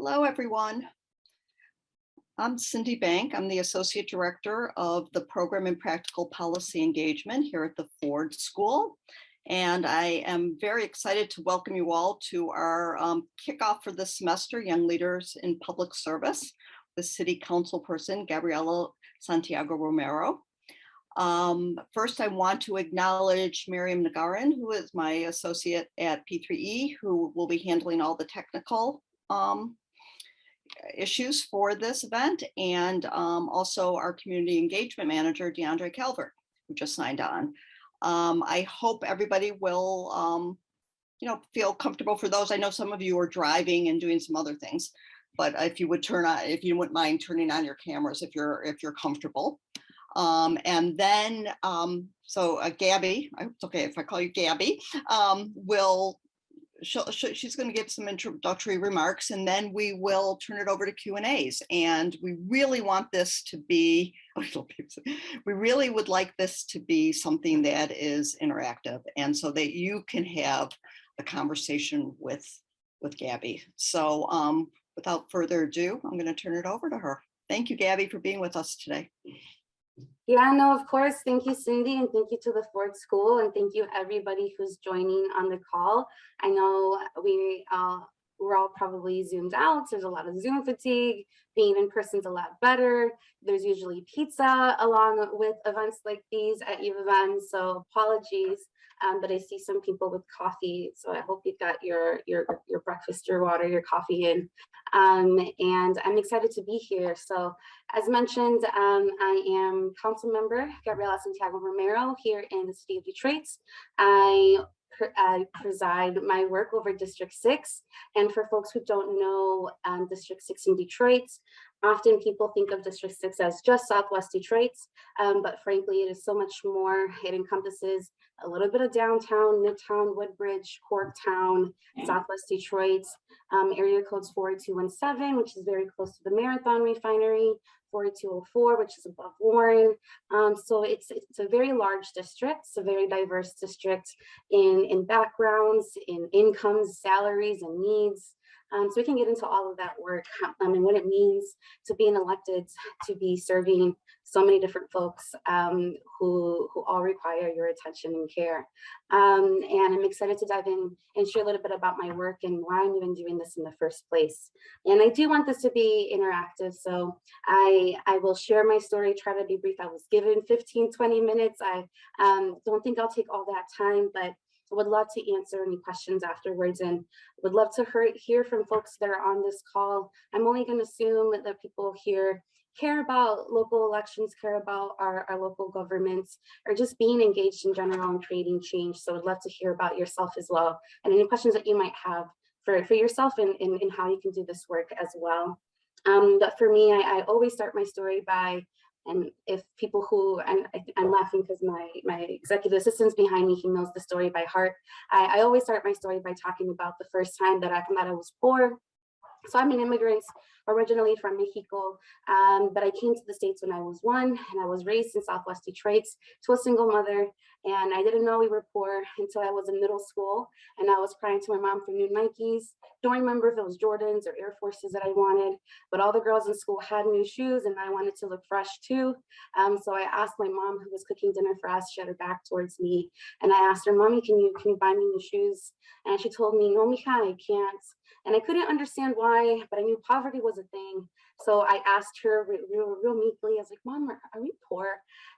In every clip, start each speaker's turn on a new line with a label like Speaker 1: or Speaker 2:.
Speaker 1: Hello, everyone. I'm Cindy Bank. I'm the Associate Director of the Program in Practical Policy Engagement here at the Ford School. And I am very excited to welcome you all to our um, kickoff for this semester, Young Leaders in Public Service, with City Council Person Gabriela Santiago Romero. Um, first, I want to acknowledge Miriam Nagarin, who is my associate at P3E, who will be handling all the technical um, issues for this event and um, also our community engagement manager, DeAndre Calvert, who just signed on. Um, I hope everybody will, um, you know, feel comfortable for those. I know some of you are driving and doing some other things, but if you would turn on, if you wouldn't mind turning on your cameras if you're if you're comfortable. Um, and then, um, so uh, Gabby, it's okay if I call you Gabby, um, she'll, she's going to give some introductory remarks and then we will turn it over to Q and A's. And we really want this to be, we really would like this to be something that is interactive and so that you can have a conversation with, with Gabby. So um, without further ado, I'm going to turn it over to her. Thank you, Gabby, for being with us today.
Speaker 2: Yeah, no, of course. Thank you, Cindy, and thank you to the Ford School, and thank you everybody who's joining on the call. I know we uh, we're all probably zoomed out. There's a lot of Zoom fatigue. Being in person's a lot better. There's usually pizza along with events like these at of M, so apologies. Um, but I see some people with coffee, so I hope you've got your your your breakfast, your water, your coffee in. Um, and I'm excited to be here. So as mentioned, um, I am council member Gabriela Santiago Romero here in the city of Detroit. I I preside my work over District 6. And for folks who don't know um, District 6 in Detroit, often people think of District 6 as just Southwest Detroit, um, but frankly, it is so much more. It encompasses a little bit of downtown, Midtown, Woodbridge, Corktown, Southwest Detroit, um, area codes 4217, which is very close to the Marathon Refinery, 4204, which is above Warren. Um, so it's, it's a very large district. It's a very diverse district in, in backgrounds, in incomes, salaries, and needs. Um, so we can get into all of that work um, and what it means to being elected to be serving so many different folks um, who, who all require your attention and care. Um, and I'm excited to dive in and share a little bit about my work and why I'm even doing this in the first place. And I do want this to be interactive. So I, I will share my story, try to be brief. I was given 15, 20 minutes. I um, don't think I'll take all that time, but Would love to answer any questions afterwards and would love to hear from folks that are on this call. I'm only going to assume that people here care about local elections, care about our, our local governments, or just being engaged in general and creating change. So I'd love to hear about yourself as well and any questions that you might have for, for yourself and, and, and how you can do this work as well. Um, but for me, I, I always start my story by and if people who, and I, am laughing because my, my executive assistant's behind me, he knows the story by heart. I, I always start my story by talking about the first time that I was born. So I'm an immigrant originally from Mexico, um, but I came to the States when I was one and I was raised in Southwest Detroit to a single mother. And I didn't know we were poor until I was in middle school and I was crying to my mom for new Nikes. Don't remember if it was Jordans or Air Forces that I wanted, but all the girls in school had new shoes and I wanted to look fresh too. Um, so I asked my mom who was cooking dinner for us, she had her back towards me. And I asked her, mommy, can you, can you buy me new shoes? And she told me, no, mija, I can't. And I couldn't understand why, but I knew poverty was a thing. So I asked her real, real meekly, I was like, mom, are, we poor?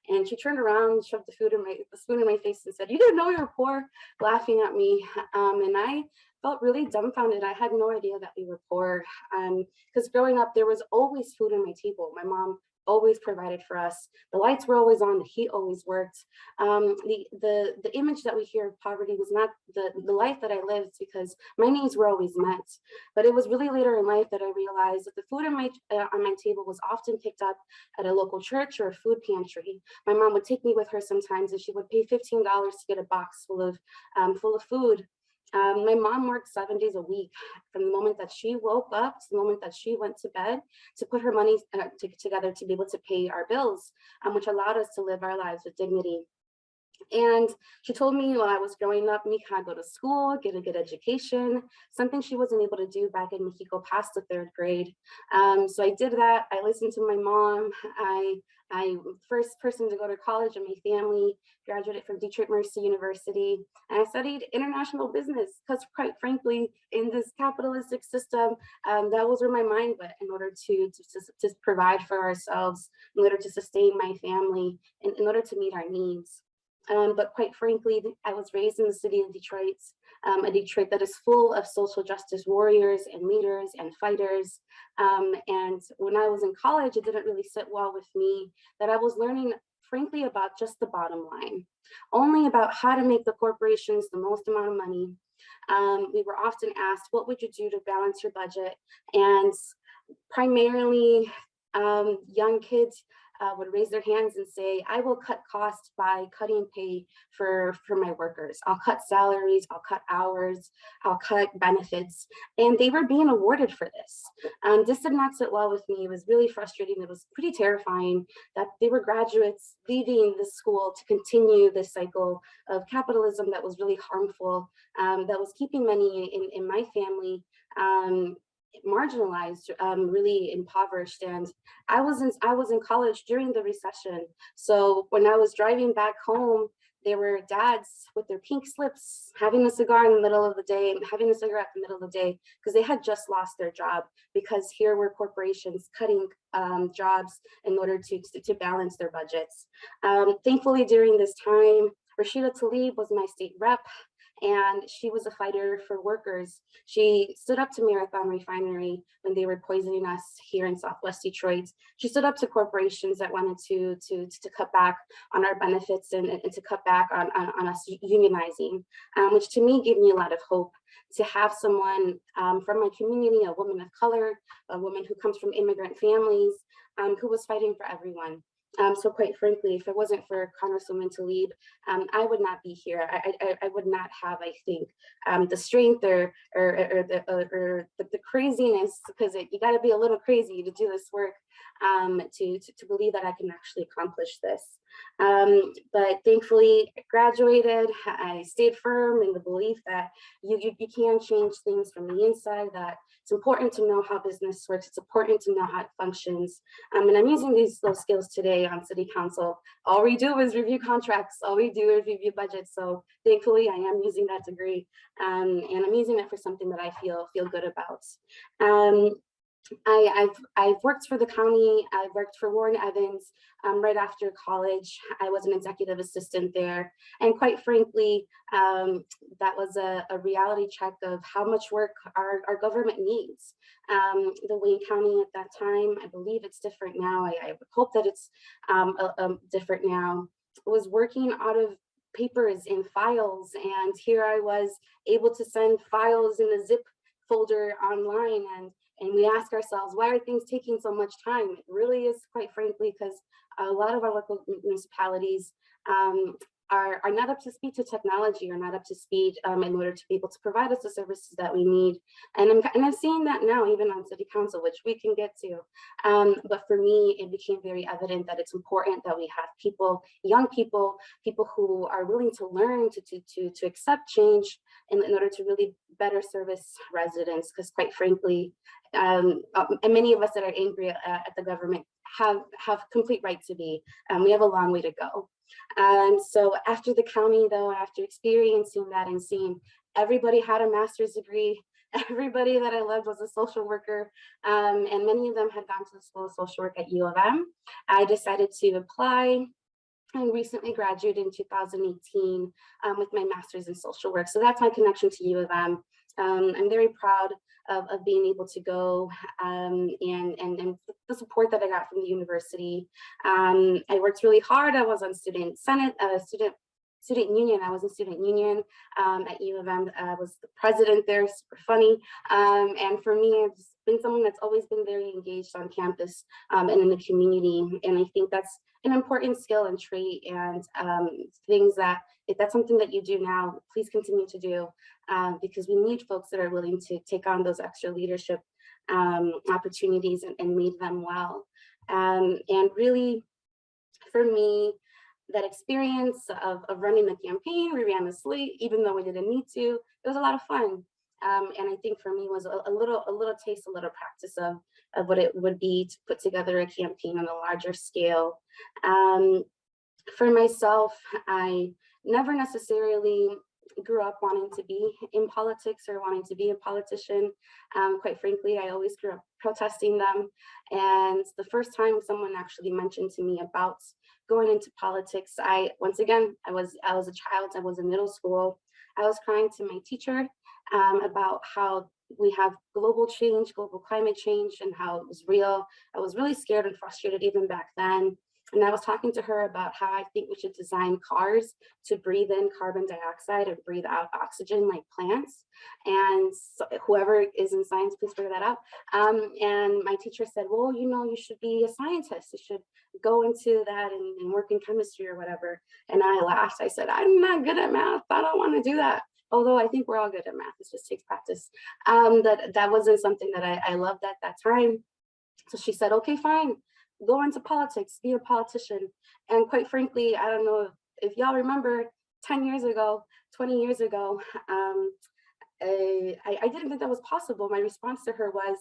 Speaker 2: And she turned around, shoved the food in my the spoon in my face and said, you didn't know you were poor, laughing at me. Um, and I felt really dumbfounded. I had no idea that we were poor. Um because um, growing up, there was always food on my table. My mom always provided for us. The lights were always on, the heat always worked. Um, the, the, the image that we hear of poverty was not the, the life that I lived because my needs were always met. But it was really later in life that I realized that the food on my, uh, on my table was often picked up at a local church or a food pantry. My mom would take me with her sometimes and she would pay $15 to get a box full of, um, full of food um, my mom worked seven days a week from the moment that she woke up to the moment that she went to bed to put her money uh, to, together to be able to pay our bills, um, which allowed us to live our lives with dignity. And she told me while I was growing up, Mija, go to school, get a good education, something she wasn't able to do back in Mexico past the third grade. Um, so I did that. I listened to my mom. I, I first person to go to college in my family, graduated from Detroit Mercy University, and I studied international business because quite frankly, in this capitalistic system, um, that was where my mind went in order to, to, to provide for ourselves, in order to sustain my family, and in order to meet our needs. Um, but quite frankly, I was raised in the city of Detroit, um, a Detroit that is full of social justice warriors and leaders and fighters. Um, and when I was in college, it didn't really sit well with me that I was learning frankly about just the bottom line, only about how to make the corporations the most amount of money. Um, we were often asked, what would you do to balance your budget? And primarily um, young kids uh, would raise their hands and say, I will cut costs by cutting pay for, for my workers. I'll cut salaries, I'll cut hours, I'll cut benefits. And they were being awarded for this. Um, this did not sit well with me. It was really frustrating. It was pretty terrifying that they were graduates leaving the school to continue this cycle of capitalism that was really harmful, um, that was keeping money in, in my family um, marginalized, um, really impoverished. And I was in I was in college during the recession. So when I was driving back home, there were dads with their pink slips having a cigar in the middle of the day, having a cigarette in the middle of the day, because they had just lost their job because here were corporations cutting um, jobs in order to, to, balance their budgets. Um, thankfully, during this time, Rashida Tlaib was my state rep and she was a fighter for workers. She stood up to Marathon Refinery when they were poisoning us here in Southwest Detroit. She stood up to corporations that wanted to, to, to cut back on our benefits and, and to cut back on, on, on us unionizing, um, which to me gave me a lot of hope to have someone um, from my community, a woman of color, a woman who comes from immigrant families, um, who was fighting for everyone. Um, so quite frankly, if it wasn't for Congresswoman Tlaib, um, I would not be here. I, I, I would not have, I think, um, the strength or or, or the or, the, the, craziness, because you got to be a little crazy to do this work um, to, to, to believe that I can actually accomplish this. Um, but thankfully, I graduated. I stayed firm in the belief that you, you, you can change things from the inside. That it's important to know how business works. It's important to know how it functions. Um, and I'm using these those skills today on City Council. All we do is review contracts. All we do is review budgets. So thankfully, I am using that degree, um, and I'm using it for something that I feel feel good about. Um, I, have I've worked for the county, I've worked for Warren Evans um, right after college. I was an executive assistant there. And quite frankly, um, that was a, a, reality check of how much work our, our government needs. Um, the Wayne County at that time, I believe it's different now. I, I hope that it's um, different now. was working out of papers and files. And here I was able to send files in a zip folder online and and we ask ourselves, why are things taking so much time? It really is quite frankly, because a lot of our local municipalities um, are, are not up to speed to technology or not up to speed um, in order to be able to provide us the services that we need. And I'm, and I'm seeing that now even on city council, which we can get to. Um, but for me, it became very evident that it's important that we have people, young people, people who are willing to learn to, to, to, to accept change in, in order to really better service residents. Because quite frankly, um, uh, and many of us that are angry at, at the government have, have complete right to be. Um, we have a long way to go. And so after the county though, after experiencing that and seeing everybody had a master's degree, everybody that I loved was a social worker, um, and many of them had gone to the School of Social Work at U of M. I decided to apply I recently graduated in 2018 um, with my master's in social work. So that's my connection to U of M. Um, I'm very proud of, of being able to go um, and, and, and the support that I got from the university. Um, I worked really hard. I was on student senate, uh, student student union. I was in student union um, at U of M. I was the president there, super funny. Um, and for me, been someone that's always been very engaged on campus um, and in the community. And I think that's an important skill and trait and um, things that if that's something that you do now, please continue to do uh, because we need folks that are willing to take on those extra leadership um, opportunities and, and lead them well. Um, and really, for me, that experience of, of running the campaign. We ran the slate, even though we didn't need to. It was a lot of fun. Um, and I think for me was a, a little a little taste, a little practice of, of what it would be to put together a campaign on a larger scale. Um, for myself, I never necessarily grew up wanting to be in politics or wanting to be a politician. Um, quite frankly, I always grew up protesting them. And the first time someone actually mentioned to me about going into politics, I, once again, I was, I was a child, I was in middle school. I was crying to my teacher um, about how we have global change, global climate change, and how it was real. I was really scared and frustrated even back then. And I was talking to her about how I think we should design cars to breathe in carbon dioxide and breathe out oxygen like plants. And so whoever is in science, please figure that out. Um, and my teacher said, well, you know, you should be a scientist. You should go into that and, and work in chemistry or whatever. And I laughed. I said, I'm not good at math. I don't want to do that although I think we're all good at math, it just takes practice. Um, that, that wasn't something that I, I loved at that time. So she said, okay, fine, go into politics, be a politician. And quite frankly, I don't know if, y'all remember 10 years ago, 20 years ago, um, I, I didn't think that was possible. My response to her was,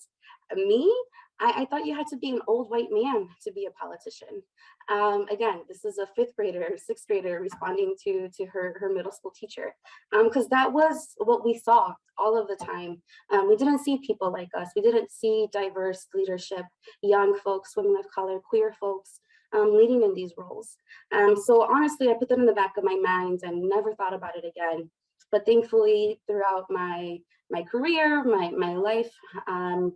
Speaker 2: me? I, I, thought you had to be an old white man to be a politician. Um, again, this is a fifth grader, sixth grader responding to, to her, her middle school teacher, because um, that was what we saw all of the time. Um, we didn't see people like us. We didn't see diverse leadership, young folks, women of color, queer folks, um, leading in these roles. Um, so honestly, I put that in the back of my mind and never thought about it again. But thankfully, throughout my my career, my my life, um,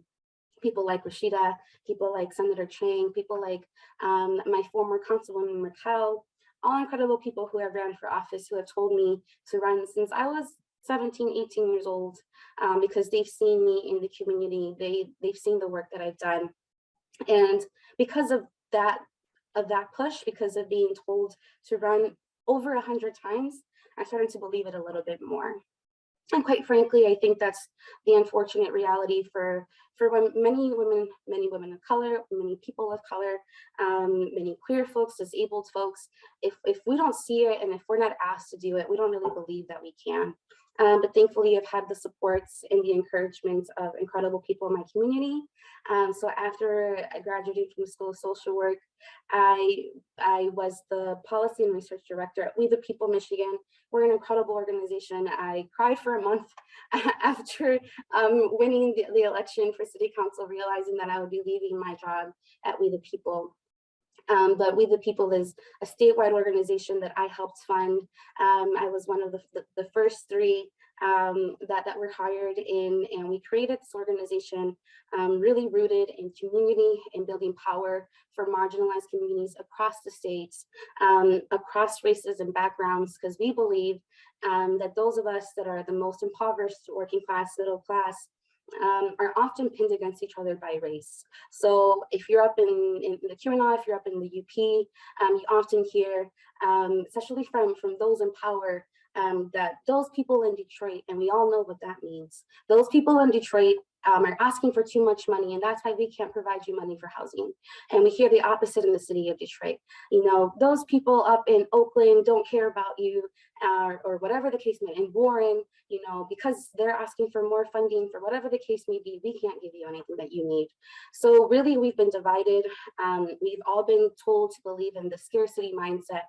Speaker 2: people like Rashida, people like Senator Chang, people like um, my former Councilwoman Raquel, all incredible people who have ran for office who have told me to run since I was 17, 18 years old, um, because they've seen me in the community, they, they've seen the work that I've done. And because of that, of that push, because of being told to run over a hundred times, I started to believe it a little bit more. And quite frankly, I think that's the unfortunate reality for, for many women, many women of color, many people of color, um, many queer folks, disabled folks. If, if we don't see it and if we're not asked to do it, we don't really believe that we can. Um, but thankfully, I've had the supports and the encouragement of incredible people in my community. Um, so after I graduated from the School of Social Work, I, I was the policy and research director at We the People Michigan. We're an incredible organization. I cried for a month after um, winning the, the election for city council, realizing that I would be leaving my job at We the People. Um, but We the People is a statewide organization that I helped fund. Um, I was one of the, the, the first three um, that, that were hired in, and we created this organization um, really rooted in community and building power for marginalized communities across the states, um, across races and backgrounds, because we believe um, that those of us that are the most impoverished, working class, middle class, um, are often pinned against each other by race. So if you're up in, in the QAnon, if you're up in the UP, um, you often hear, um, especially from, from those in power, um, that those people in Detroit, and we all know what that means, those people in Detroit um, are asking for too much money and that's why we can't provide you money for housing. And we hear the opposite in the city of Detroit. You know, those people up in Oakland don't care about you uh, or whatever the case may be, in Warren, you know, because they're asking for more funding for whatever the case may be, we can't give you anything that you need. So really we've been divided. Um, we've all been told to believe in the scarcity mindset.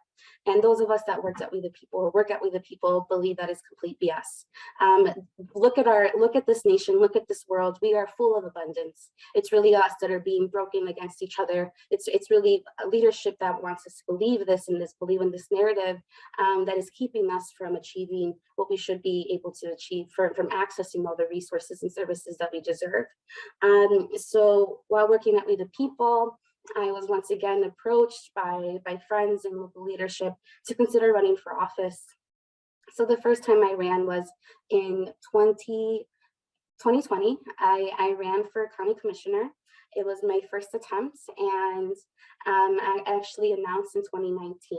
Speaker 2: And those of us that worked at We the People or work at We the People believe that is complete BS. Um, look at our, look at this nation, look at this world. We are full of abundance. It's really us that are being broken against each other. It's, it's really leadership that wants us to believe this and this, believe in this narrative um, that is keeping us from achieving what we should be able to achieve for, from accessing all the resources and services that we deserve. Um, so while working at We the People, I was once again approached by, by friends and local leadership to consider running for office. So the first time I ran was in 20, 2020. I, I ran for county commissioner. It was my first attempt and um, I actually announced in 2019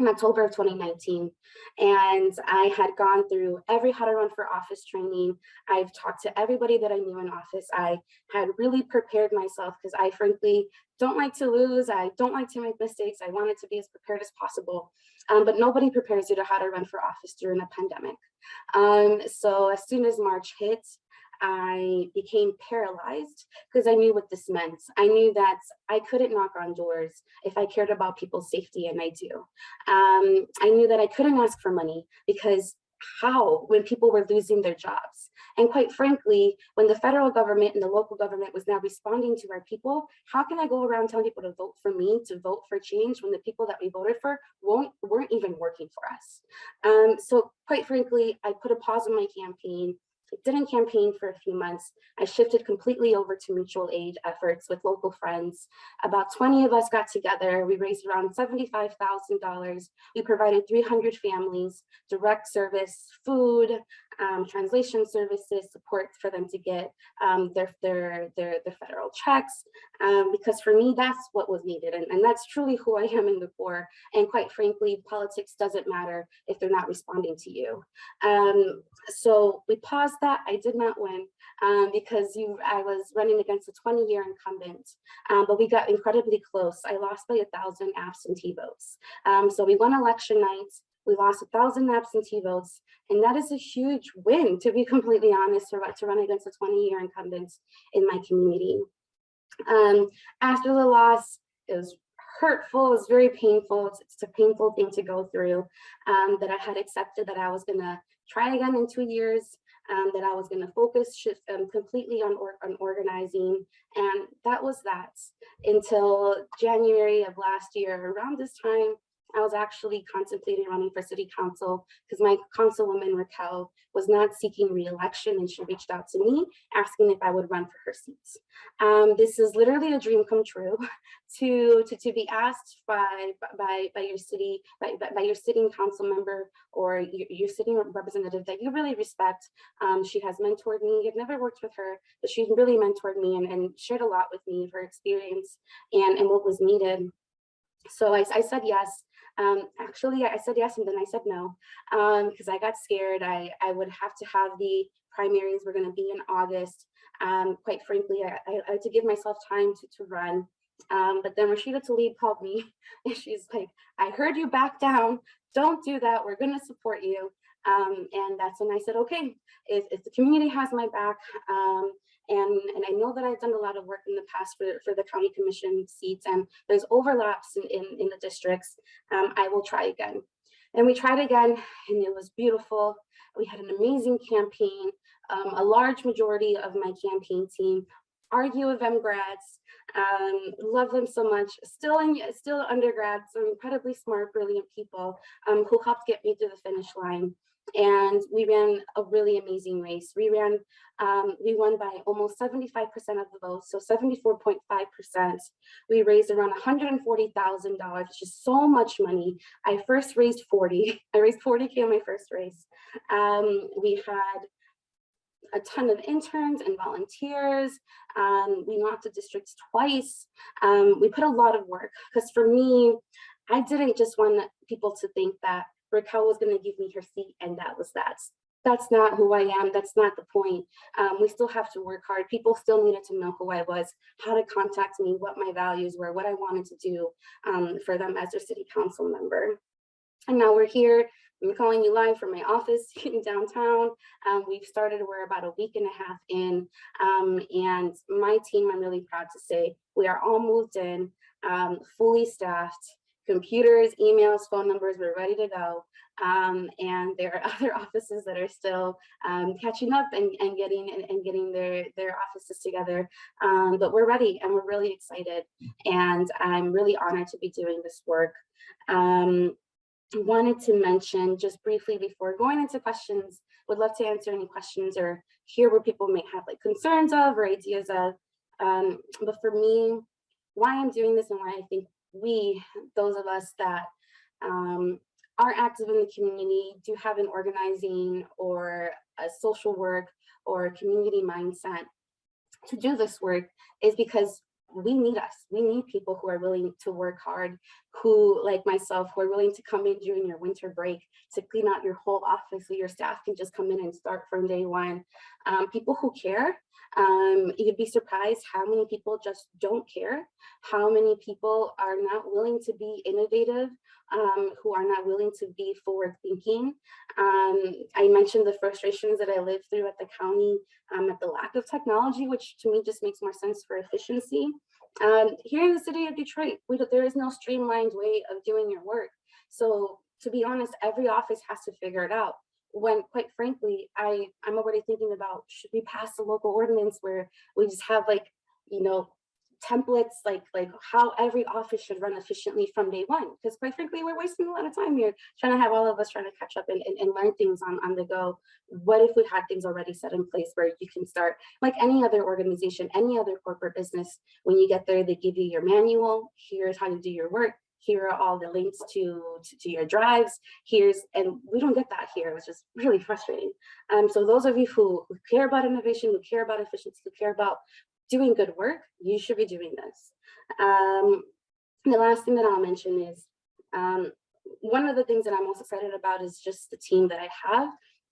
Speaker 2: in October of 2019. And I had gone through every how to run for office training. I've talked to everybody that I knew in office. I had really prepared myself because I frankly don't like to lose. I don't like to make mistakes. I wanted to be as prepared as possible. Um, but nobody prepares you to how to run for office during a pandemic. Um, so as soon as March hit, I became paralyzed because I knew what this meant. I knew that I couldn't knock on doors if I cared about people's safety, and I do. Um, I knew that I couldn't ask for money because how when people were losing their jobs? And quite frankly, when the federal government and the local government was now responding to our people, how can I go around telling people to vote for me, to vote for change when the people that we voted for won't, weren't even working for us? Um, so quite frankly, I put a pause on my campaign didn't campaign for a few months. I shifted completely over to mutual aid efforts with local friends. About 20 of us got together. We raised around $75,000. We provided 300 families direct service, food, um, translation services, support for them to get um, their, their, their, their federal checks. Um, because for me, that's what was needed. And, and that's truly who I am in the core. And quite frankly, politics doesn't matter if they're not responding to you. Um, so we paused that. I did not win um, because you, I was running against a 20 year incumbent, um, but we got incredibly close. I lost by a thousand absentee votes. Um, so we won election night. We lost a thousand absentee votes, and that is a huge win, to be completely honest, to, to run against a 20 year incumbent in my community. Um, after the loss, it was hurtful, it was very painful. It's, it's a painful thing to go through um, that I had accepted that I was gonna try again in two years, um, that I was gonna focus shift, um, completely on, or, on organizing. And that was that until January of last year. Around this time, I was actually contemplating running for city council because my councilwoman Raquel was not seeking re-election and she reached out to me asking if I would run for her seat. Um, this is literally a dream come true to, to, to be asked by, by, by your city, by, by your sitting council member or your, your sitting representative that you really respect. Um, she has mentored me. I've never worked with her, but she's really mentored me and, and shared a lot with me of her experience and, and what was needed. So I, I said yes. Um, actually, I said yes and then I said no because um, I got scared. I, I would have to have the primaries were going to be in August. Um, quite frankly, I, I, I, had to give myself time to, to run. Um, but then Rashida Tlaib called me and she's like, I heard you back down. Don't do that. We're going to support you. Um, and that's when I said, okay, if, if the community has my back, um, and, and I know that I've done a lot of work in the past for, for the county commission seats and there's overlaps in, in, in the districts, um, I will try again. And we tried again and it was beautiful. We had an amazing campaign. Um, a large majority of my campaign team are U of M grads. Um, love them so much. Still in, still undergrads, so incredibly smart, brilliant people um, who helped get me to the finish line and we ran a really amazing race. We ran, um, we won by almost 75% of the votes, so 74.5%. We raised around $140,000, which is so much money. I first raised 40. I raised 40K in my first race. Um, we had a ton of interns and volunteers. Um, we knocked the districts twice. Um, we put a lot of work because for me, I didn't just want people to think that Raquel was going to give me her seat and that was that. That's not who I am. That's not the point. Um, we still have to work hard. People still needed to know who I was, how to contact me, what my values were, what I wanted to do um, for them as their city council member. And now we're here. I'm calling you live from my office in downtown. Um, we've started, we're about a week and a half in, um, and my team, I'm really proud to say, we are all moved in, um, fully staffed, computers, emails, phone numbers, we're ready to go. Um, and there are other offices that are still um, catching up and, and getting and, and, getting their, their offices together. Um, but we're ready and we're really excited. And I'm really honored to be doing this work. Um, wanted to mention just briefly before going into questions, would love to answer any questions or hear where people may have like concerns of or ideas of. Um, but for me, why I'm doing this and why I think we, those of us that um, are active in the community, do have an organizing or a social work or community mindset to do this work is because we need us. We need people who are willing to work hard, who like myself, who are willing to come in during your winter break to clean out your whole office so your staff can just come in and start from day one. Um, people who care. Um, you'd be surprised how many people just don't care, how many people are not willing to be innovative, um, who are not willing to be forward thinking. Um, I mentioned the frustrations that I lived through at the county um, at the lack of technology, which to me just makes more sense for efficiency. Um, here in the city of Detroit, we, there is no streamlined way of doing your work. So to be honest, every office has to figure it out. When quite frankly, I, I'm already thinking about, should we pass a local ordinance where we just have like, you know, templates like like how every office should run efficiently from day one because quite frankly we're wasting a lot of time here trying to have all of us trying to catch up and, and, and learn things on on the go. What if we had things already set in place where you can start like any other organization any other corporate business when you get there they give you your manual here's how you do your work here are all the links to, to, to your drives here's and we don't get that here which is really frustrating. Um so those of you who, who care about innovation who care about efficiency who care about doing good work, you should be doing this. Um, the last thing that I'll mention is um, one of the things that I'm most excited about is just the team that I have.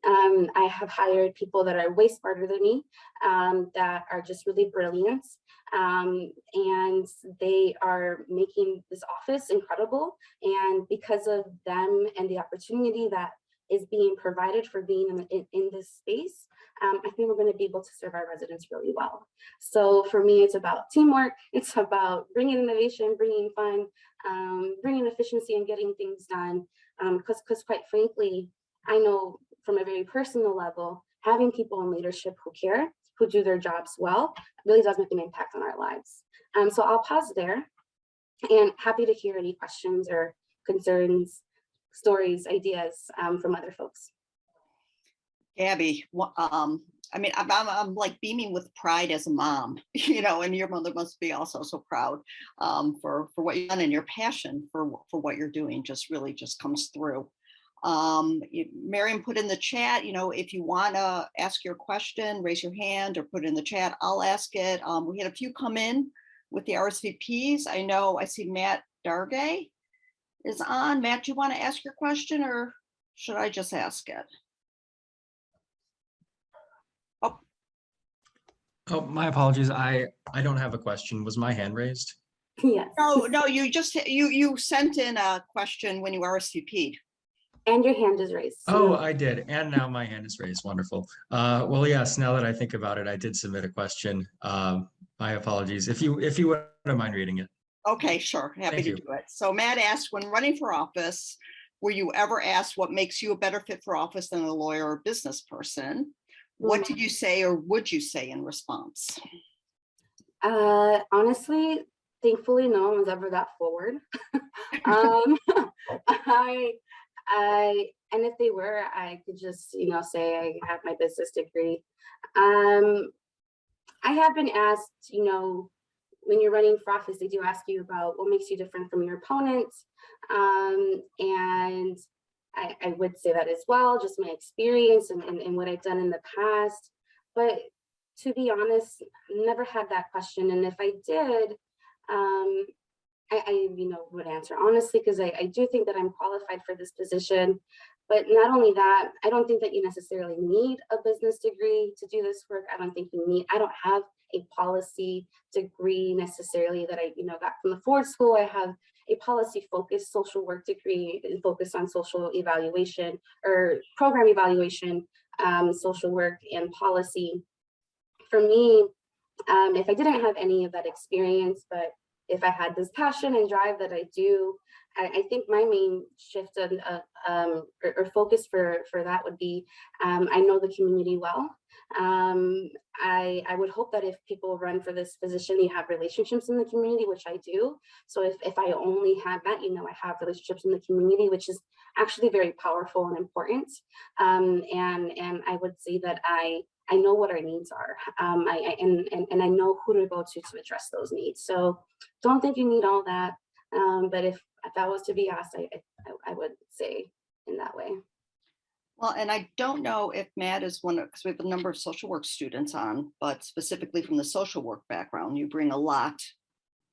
Speaker 2: Um, I have hired people that are way smarter than me, um, that are just really brilliant. Um, and they are making this office incredible. And because of them and the opportunity that is being provided for being in, in, in this space, um, I think we're going to be able to serve our residents really well. So for me, it's about teamwork. It's about bringing innovation, bringing fun, um, bringing efficiency and getting things done. Because because quite frankly, I know from a very personal level, having people in leadership who care, who do their jobs well, really does make an impact on our lives. Um, so I'll pause there and happy to hear any questions or concerns, stories, ideas um, from other folks.
Speaker 1: Gabby, um, I mean, I'm, I'm, I'm like beaming with pride as a mom, you know, and your mother must be also so proud um, for, for what you've done and your passion for, for what you're doing just really just comes through. Um, Miriam put in the chat, you know, if you want to ask your question, raise your hand or put it in the chat, I'll ask it. Um, we had a few come in with the RSVPs. I know I see Matt Dargay is on. Matt, do you want to ask your question or should I just ask it?
Speaker 3: Oh, oh my apologies. I, I don't have a question. Was my hand raised?
Speaker 2: yes,
Speaker 1: No, no, you just, you, you sent in a question when you RSVP'd.
Speaker 2: and your hand is raised.
Speaker 3: Oh, I did. And now my hand is raised. Wonderful. Uh, well, yes, now that I think about it, I did submit a question. Um, my apologies. If you, if you wouldn't mind reading it.
Speaker 1: Okay, sure, happy
Speaker 3: Thank
Speaker 1: to
Speaker 3: you.
Speaker 1: do it. So Matt asked, when running for office, were you ever asked what makes you a better fit for office than a lawyer or business person? What did you say or would you say in response?
Speaker 2: Uh, honestly, thankfully, no one was ever that forward. um, I, I, and if they were, I could just, you know, say I have my business degree. Um, I have been asked, you know, when you're running for office, they do ask you about what makes you different from your opponents. Um, and I, I would say that as well, just my experience and, and, and what I've done in the past. But to be honest, never had that question. And if I did, um, I, I, you know, would answer honestly, because I, I do think that I'm qualified for this position. But not only that, I don't think that you necessarily need a business degree to do this work. I don't think you need, I don't have a policy degree necessarily that I, you know, got from the Ford School. I have a policy focused social work degree focused on social evaluation or program evaluation, um, social work and policy for me, um, if I didn't have any of that experience, but if I had this passion and drive that I do, I, think my main shift and uh, um, or, or focus for for that would be um, I know the community well. Um, I I would hope that if people run for this position, you have relationships in the community, which I do. So if if I only have that, you know, I have relationships in the community, which is actually very powerful and important. Um, and and I would say that I I know what our needs are, um, I, I and, and and I know who to go to to address those needs. So don't think you need all that. Um, but if, if that was to be asked, I, I I would say in that way.
Speaker 1: Well, and I don't know if Matt is one of, because we have a number of social work students on, but specifically from the social work background, you bring a lot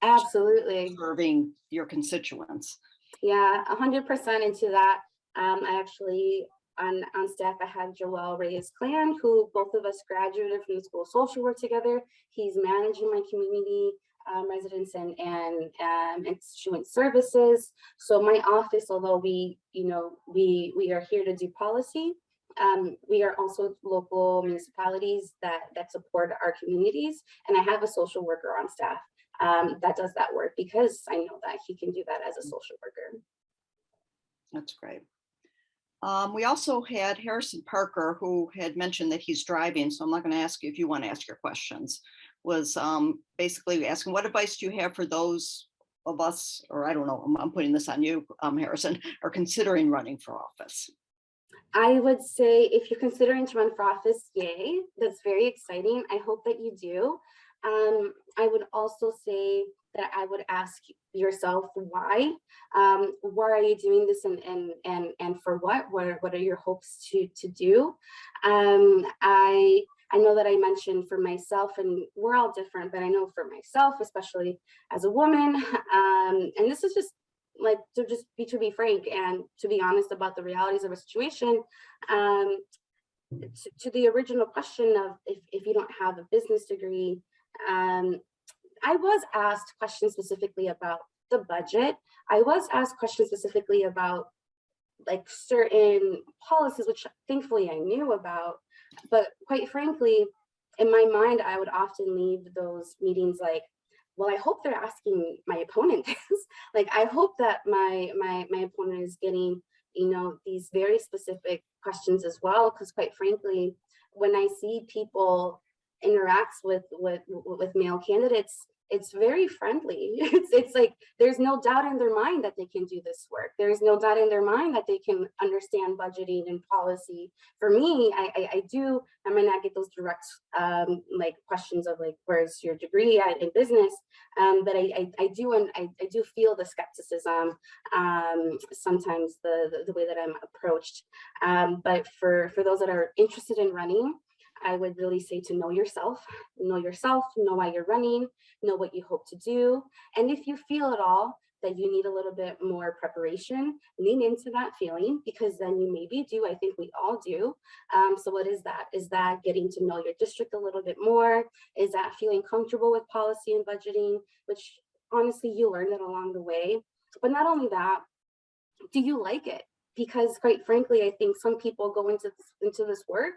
Speaker 2: Absolutely.
Speaker 1: serving your constituents.
Speaker 2: Yeah, a hundred percent into that. Um, I actually, on, on staff, I had Joel Reyes Clan, who both of us graduated from the School of Social Work together. He's managing my community um, residents and, and um, instituent services. So my office, although we, you know, we, we are here to do policy, um, we are also local municipalities that, that support our communities. And I have a social worker on staff um, that does that work because I know that he can do that as a social worker.
Speaker 1: That's great. Um, we also had Harrison Parker, who had mentioned that he's driving, so I'm not going to ask you if you want to ask your questions, was um, basically asking, what advice do you have for those of us, or I don't know, I'm, I'm putting this on you, um, Harrison, are considering running for office?
Speaker 2: I would say if you're considering to run for office, yay, that's very exciting. I hope that you do. Um, I would also say that I would ask yourself why. Um, why are you doing this and and and and for what? What are, what are your hopes to to do? Um, I I know that I mentioned for myself, and we're all different, but I know for myself, especially as a woman, um, and this is just like to just be to be frank and to be honest about the realities of a situation. Um, to, to the original question of if, if you don't have a business degree, um, I was asked questions specifically about the budget. I was asked questions specifically about like certain policies, which thankfully I knew about, but quite frankly, in my mind, I would often leave those meetings like, well, I hope they're asking my opponent this. like, I hope that my, my, my opponent is getting, you know, these very specific questions as well, because quite frankly, when I see people interacts with with with male candidates it's very friendly. It's it's like there's no doubt in their mind that they can do this work. There's no doubt in their mind that they can understand budgeting and policy. For me i i, I do i might not get those direct um like questions of like where's your degree at, in business? Um but I, I i do and I, I do feel the skepticism um sometimes the the, the way that i'm approached. Um but for for those that are interested in running I would really say to know yourself, know yourself, know why you're running, know what you hope to do. And if you feel at all that you need a little bit more preparation, lean into that feeling because then you maybe do, I think we all do. Um, so what is that? Is that getting to know your district a little bit more? Is that feeling comfortable with policy and budgeting, which honestly you learn it along the way. But not only that, do you like it? Because quite frankly, I think some people go into this, into this work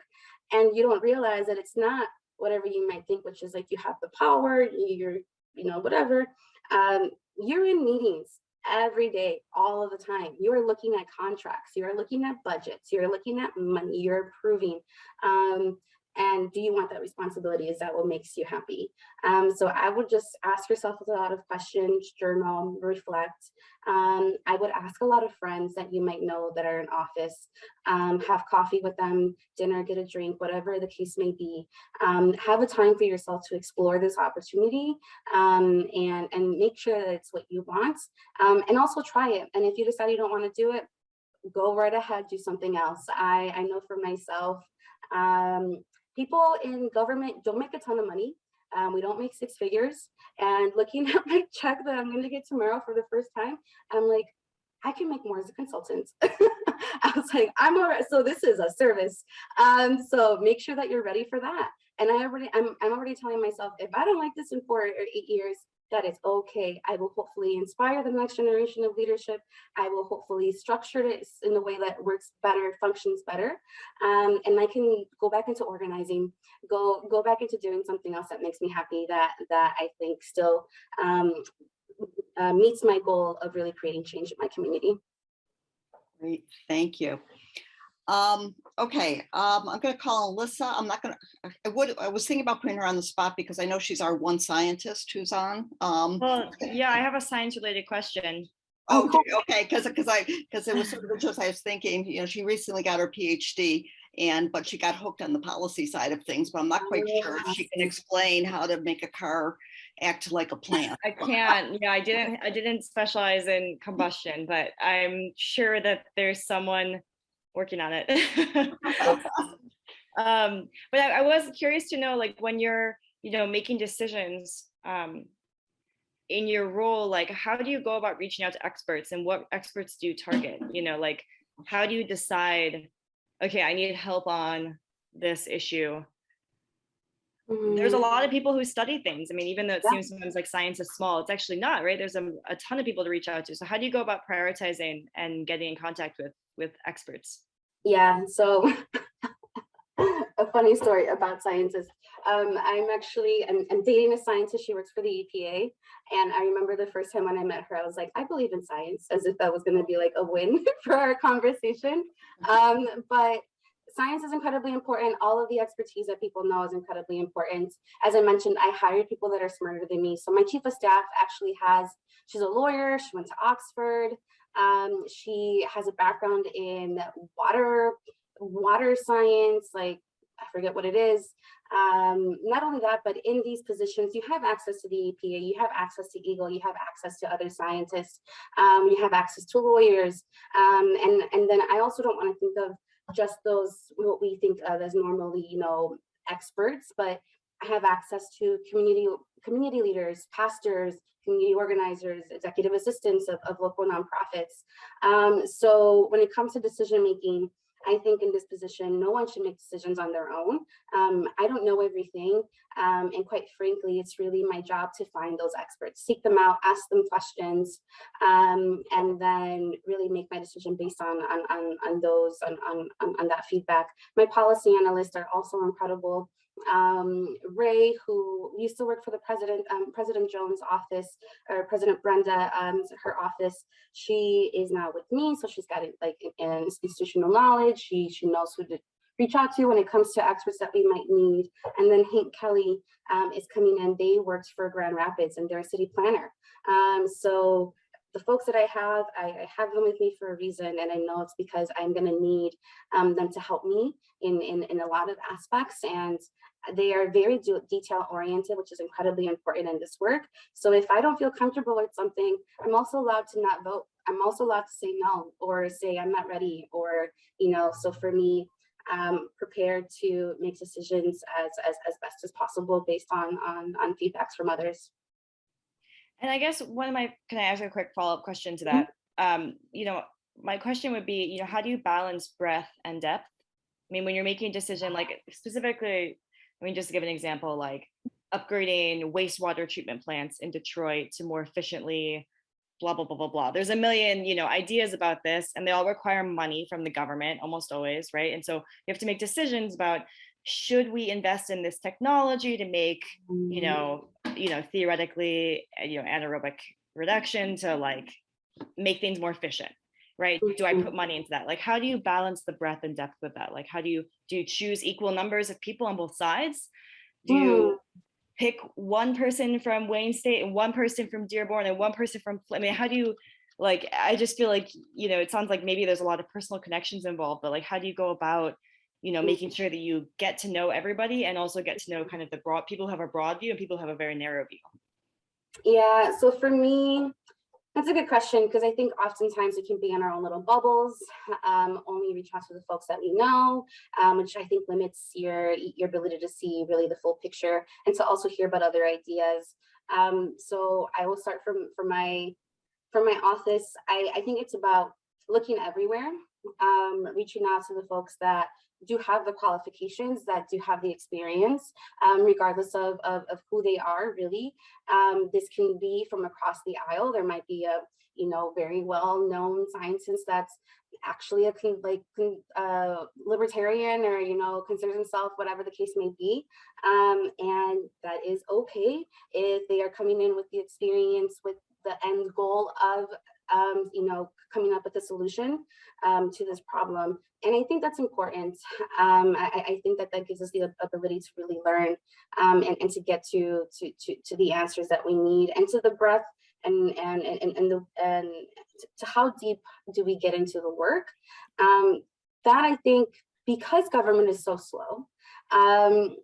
Speaker 2: and you don't realize that it's not whatever you might think, which is like you have the power, you're, you know, whatever. Um, you're in meetings every day, all of the time. You are looking at contracts, you're looking at budgets, you're looking at money, you're approving. Um, and do you want that responsibility? Is that what makes you happy? Um, so I would just ask yourself a lot of questions, journal, reflect. Um, I would ask a lot of friends that you might know that are in office, um, have coffee with them, dinner, get a drink, whatever the case may be. Um, have a time for yourself to explore this opportunity um, and, and make sure that it's what you want um, and also try it. And if you decide you don't want to do it, go right ahead, do something else. I, I know for myself, um, people in government don't make a ton of money. Um, we don't make six figures. And looking at my check that I'm going to get tomorrow for the first time, I'm like, I can make more as a consultant. I was like, I'm all right. So this is a service. Um, so make sure that you're ready for that. And I already, I'm, I'm already telling myself, if I don't like this in four or eight years, that it's okay. I will hopefully inspire the next generation of leadership. I will hopefully structure it in a way that works better, functions better. Um, and I can go back into organizing, go go back into doing something else that makes me happy that that I think still um, uh, meets my goal of really creating change in my community.
Speaker 1: Great, thank you. Um, okay, um, I'm gonna call Alyssa. I'm not gonna, I would, I was thinking about putting her on the spot because I know she's our one scientist who's on. Um,
Speaker 4: Well, yeah, I have a science related question.
Speaker 1: oh, okay, because, because I, because it was sort of just, I was thinking, you know, she recently got her PhD and, but she got hooked on the policy side of things, but I'm not quite sure if she can explain how to make a car act like a plant.
Speaker 4: I can't, yeah, I didn't, I didn't specialize in combustion, but I'm sure that there's someone working on it. um, but I, I was curious to know, like, when you're, you know, making decisions, um, in your role, like how do you go about reaching out to experts and what experts do you target? You know, like how do you decide, okay, I need help on this issue? There's a lot of people who study things. I mean, even though it
Speaker 2: Yeah.
Speaker 4: seems sometimes like science is small, it's actually not, right? There's a, a ton of people to reach out to. So how do you go about prioritizing and getting in contact with with experts?
Speaker 2: Yeah, so a funny story about scientists. Um, I'm actually, I'm, I'm dating a scientist, she works for the EPA. And I remember the first time when I met her, I was like, I believe in science, as if that was gonna be like a win for our conversation. Um, but science is incredibly important. All of the expertise that people know is incredibly important. As I mentioned, I hired people that are smarter than me. So my chief of staff actually has, she's a lawyer, she went to Oxford. Um, she has a background in water, water science, like I forget what it is. Um, not only that, but in these positions, you have access to the EPA, you have access to EGLE, you have access to other scientists, um, you have access to lawyers. Um, and, and then I also don't want to think of just those, what we think of as normally, you know, experts, but have access to community, community leaders, pastors, community organizers, executive assistants of, of local nonprofits. Um, so when it comes to decision making, I think in this position, no one should make decisions on their own. Um, I don't know everything. Um, and quite frankly, it's really my job to find those experts, seek them out, ask them questions, um, and then really make my decision based on, on, on, on those, on, on, on, on that feedback. My policy analysts are also incredible. Um, Ray, who used to work for the president, um, President Jones' office, or President Brenda, um, her office, she is now with me, so she's got it like an institutional knowledge. She she knows who to reach out to when it comes to experts that we might need. And then Hank Kelly um, is coming in. They worked for Grand Rapids and they're a city planner. Um, so the folks that I have, I, I have them with me for a reason, and I know it's because I'm going to need um, them to help me in, in in a lot of aspects. And they are very detail oriented, which is incredibly important in this work. So if I don't feel comfortable with something, I'm also allowed to not vote. I'm also allowed to say no or say I'm not ready or, you know, so for me, um, prepared to make decisions as, as, as best as possible based on, on, on feedbacks from others.
Speaker 4: And I guess one of my, can I ask a quick follow-up question to
Speaker 2: Mm-hmm.
Speaker 4: that? Um, you know, my question would be, you know, how do you balance breadth and depth? I mean, when you're making a decision, like specifically, I mean, just to give an example, like upgrading wastewater treatment plants in Detroit to more efficiently, blah, blah, blah, blah, blah. There's a million, you know, ideas about this and they all require money from the government almost always, right? And so you have to make decisions about should we invest in this technology to make, you know, you know, theoretically, uh, you know, anaerobic reduction to like make things more efficient, right? Do I put money into that? Like, how do you balance the breadth and depth of that? Like, how do you, do you choose equal numbers of people on both sides? Do you pick one person from Wayne State and one person from Dearborn and one person from, I mean, how do you, like, I just feel like, you know, it sounds like maybe there's a lot of personal connections involved, but like, how do you go about, you know, making sure that you get to know everybody and also get to know kind of the broad, people who have a broad view and people who have a very narrow view?
Speaker 2: Yeah, so for me, that's a good question because I think oftentimes we can be in our own little bubbles, um, only reach out to the folks that we know, um, which I think limits your, your ability to see really the full picture and to also hear about other ideas. Um, so I will start from, from my, from my office. I, I think it's about looking everywhere, um, reaching out to the folks that do have the qualifications, that do have the experience, um, regardless of, of, of who they are really. Um, this can be from across the aisle. There might be a, you know, very well-known scientist that's actually a like uh, libertarian or, you know, considers himself, whatever the case may be. Um, and that is okay if they are coming in with the experience, with the end goal of, um, you know, coming up with a solution um, to this problem. And I think that's important. Um, I, I, think that that gives us the ability to really learn um, and, and to get to, to, to, to the answers that we need and to the breadth and, and, and, and, the, and to how deep do we get into the work. Um, that I think, because government is so slow, um,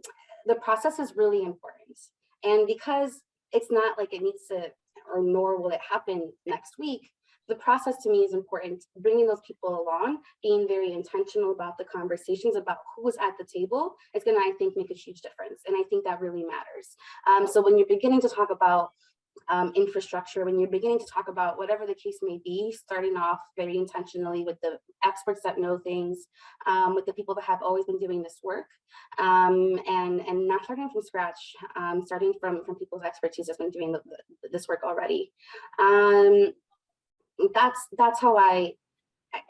Speaker 2: the process is really important. And because it's not like it needs to, or nor will it happen next week, the process to me is important, bringing those people along, being very intentional about the conversations about who's at the table is gonna, I think, make a huge difference. And I think that really matters. Um, so when you're beginning to talk about um, infrastructure, when you're beginning to talk about whatever the case may be, starting off very intentionally with the experts that know things, um, with the people that have always been doing this work, um, and, and not starting from scratch, um, starting from, from people's expertise that's been doing the, the- this work already. That's, that's how I,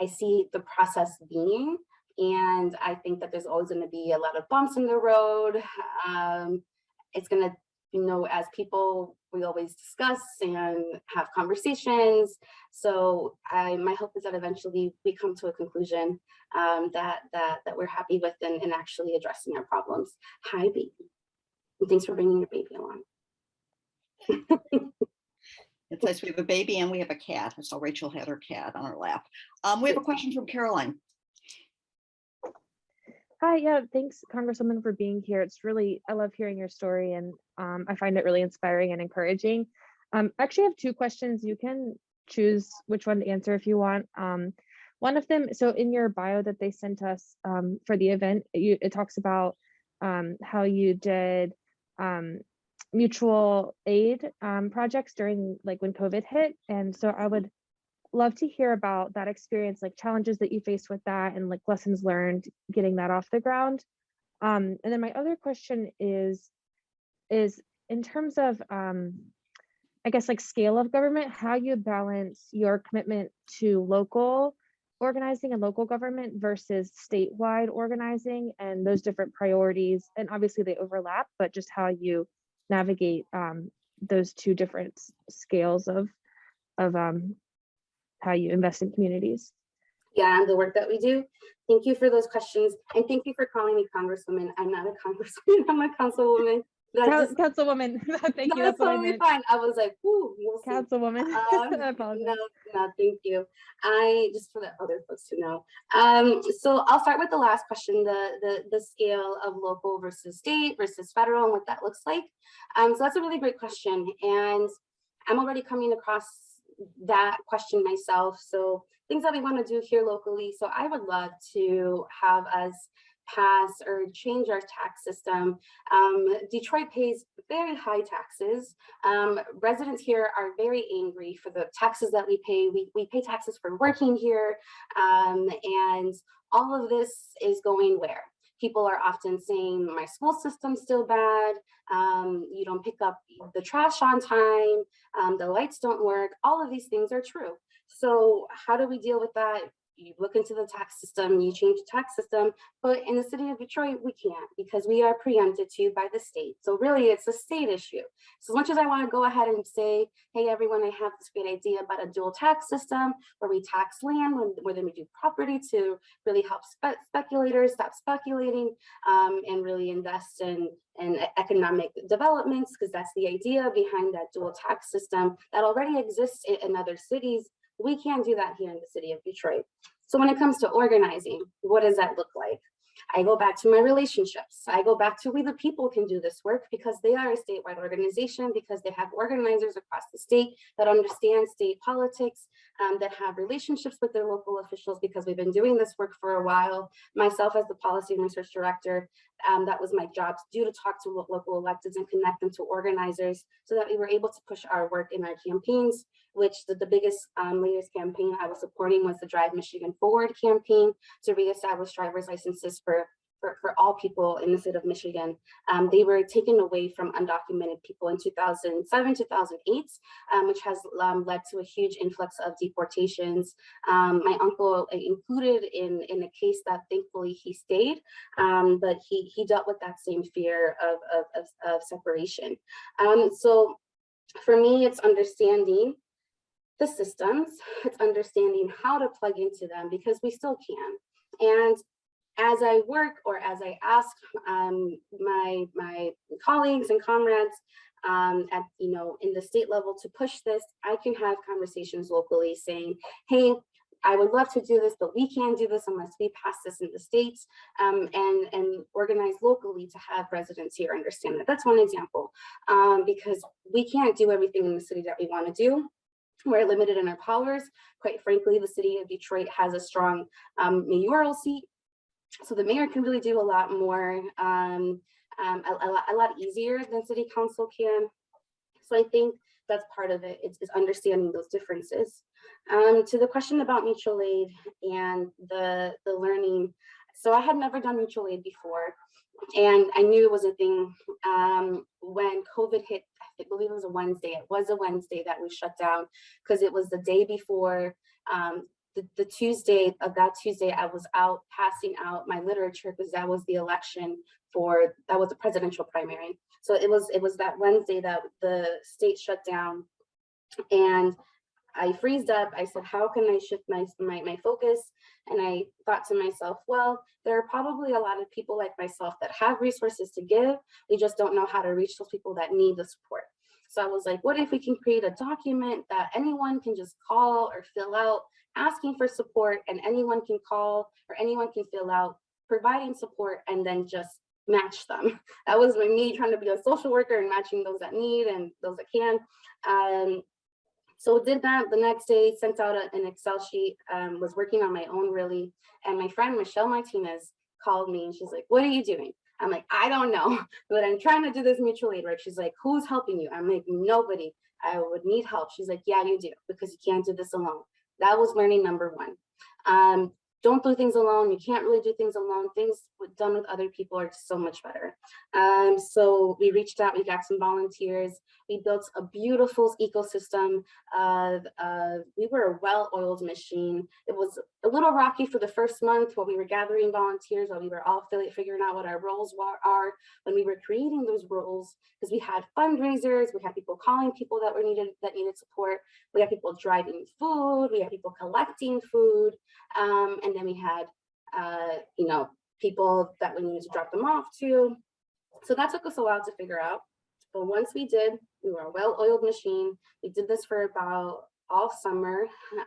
Speaker 2: I- see the process being. And I think that there's always gonna be a lot of bumps in the road. Um, it's gonna, you know, as people, we always discuss and have conversations. So I, my hope is that eventually we come to a conclusion um, that, that, that we're happy with and, and actually addressing our problems. Hi, baby. And thanks for bringing your baby along.
Speaker 1: It's nice, we have a baby and we have a cat. I saw Rachel had her cat on her lap. Um, we have a question from Caroline.
Speaker 5: Hi, yeah, thanks Congresswoman for being here. It's really, I love hearing your story and um, I find it really inspiring and encouraging. Um, I actually have two questions. You can choose which one to answer if you want. Um, one of them, so in your bio that they sent us um, for the event, you, it talks about um, how you did um, mutual aid um, projects during like when COVID hit. And so I would love to hear about that experience, like challenges that you faced with that and like lessons learned getting that off the ground. Um, and then my other question is, is in terms of, um, I guess like scale of government, how you balance your commitment to local organizing and local government versus statewide organizing and those different priorities. And obviously they overlap, but just how you navigate um, those two different scales of, of um, how you invest in communities.
Speaker 2: Yeah, and the work that we do. Thank you for those questions. And thank you for calling me Congresswoman. I'm not a congresswoman, I'm a councilwoman. That
Speaker 5: Coun- Councilwoman, thank you,
Speaker 2: that's
Speaker 5: that's
Speaker 2: totally fine. I was like, ooh, we'll.
Speaker 5: Councilwoman,
Speaker 2: Um,
Speaker 5: I apologize.
Speaker 2: No, no, thank you. I, just for the other folks to know. Um, so I'll start with the last question, the, the, the scale of local versus state versus federal and what that looks like. Um, so that's a really great question. And I'm already coming across that question myself. So things that we want to do here locally. So I would love to have us pass or change our tax system. Um, Detroit pays very high taxes. Um, residents here are very angry for the taxes that we pay. We, we pay taxes for working here. Um, and all of this is going where? People are often saying my school system's still bad. Um, you don't pick up the trash on time. Um, the lights don't work. All of these things are true. So how do we deal with that? You look into the tax system, you change the tax system, but in the city of Detroit, we can't because we are preempted to by the state. So really it's a state issue. So as much as I wanna go ahead and say, hey, everyone, I have this great idea about a dual tax system where we tax land, where then we do property to really help spe- speculators stop speculating um, and really invest in, in economic developments, because that's the idea behind that dual tax system that already exists in, in other cities. We can't do that here in the city of Detroit. So when it comes to organizing, what does that look like? I go back to my relationships. I go back to we the people can do this work because they are a statewide organization, because they have organizers across the state that understand state politics, um, that have relationships with their local officials because we've been doing this work for a while. Myself as the policy and research director, um, that was my job to do to talk to local electeds and connect them to organizers so that we were able to push our work in our campaigns, which the, the biggest um, latest campaign I was supporting was the Drive Michigan Forward campaign to reestablish driver's licenses for for, for all people in the state of Michigan. Um, they were taken away from undocumented people in 2007, 2008, um, which has um, led to a huge influx of deportations. Um, my uncle uh, included in, in a case that thankfully he stayed, um, but he, he dealt with that same fear of, of, of, of separation. Um, so for me, it's understanding the systems, it's understanding how to plug into them because we still can. And as I work or as I ask um, my, my colleagues and comrades um, at, you know, in the state level to push this, I can have conversations locally saying, hey, I would love to do this, but we can't do this unless we pass this in the states um, and, and organize locally to have residents here understand that. That's one example, um, because we can't do everything in the city that we want to do. We're limited in our powers. Quite frankly, the city of Detroit has a strong um, mayoral seat. So the mayor can really do a lot more, um, um, a, a lot, a lot easier than city council can. So I think that's part of it, it, is, is understanding those differences. Um, to the question about mutual aid and the, the learning. So I had never done mutual aid before and I knew it was a thing. Um, when COVID hit, I believe it was a Wednesday, it was a Wednesday that we shut down because it was the day before um, the, the Tuesday of that Tuesday, I was out passing out my literature because that was the election for, that was the presidential primary. So it was, it was that Wednesday that the state shut down and I freezed up. I said, how can I shift my, my, my focus? And I thought to myself, well, there are probably a lot of people like myself that have resources to give. We just don't know how to reach those people that need the support. So I was like, what if we can create a document that anyone can just call or fill out asking for support and anyone can call or anyone can fill out providing support and then just match them. That was me trying to be a social worker and matching those that need and those that can. Um, so did that the next day, sent out a- an Excel sheet, um, was working on my own really. And my friend Michelle Martinez called me and she's like, what are you doing? I'm like, I don't know, but I'm trying to do this mutual aid work. She's like, who's helping you? I'm like, nobody. I would need help. She's like, yeah, you do, because you can't do this alone. That was learning number one. Um, don't do things alone. You can't really do things alone. Things done with other people are so much better. Um, so we reached out, we got some volunteers. We built a beautiful ecosystem of, of we were a well-oiled machine. It was a little rocky for the first month while we were gathering volunteers, while we were all fi- figuring out what our roles are, when we were creating those roles, because we had fundraisers, we had people calling people that were needed, that needed support. We had people driving food, we had people collecting food, um, and then we had, uh, you know, people that we needed to drop them off to. So that took us a while to figure out. But once we did, we were a well-oiled machine. We did this for about all summer.